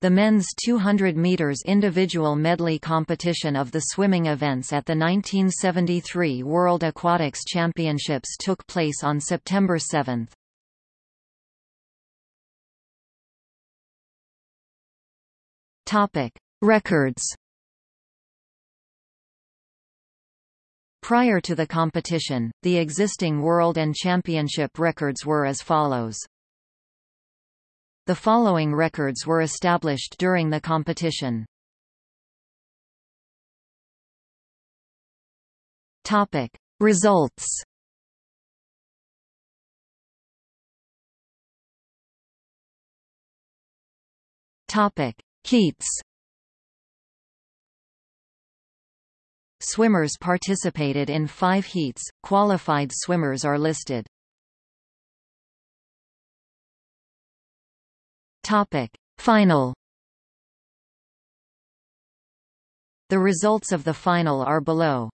The men's 200 meters individual medley competition of the swimming events at the 1973 World Aquatics Championships took place on September 7. Topic: Records. Prior to the competition, the existing world and championship records were as follows. The following records were established during the competition. Topic: Results. Topic: Heats. Swimmers participated in five heats, qualified swimmers are listed. Topic. Final The results of the final are below.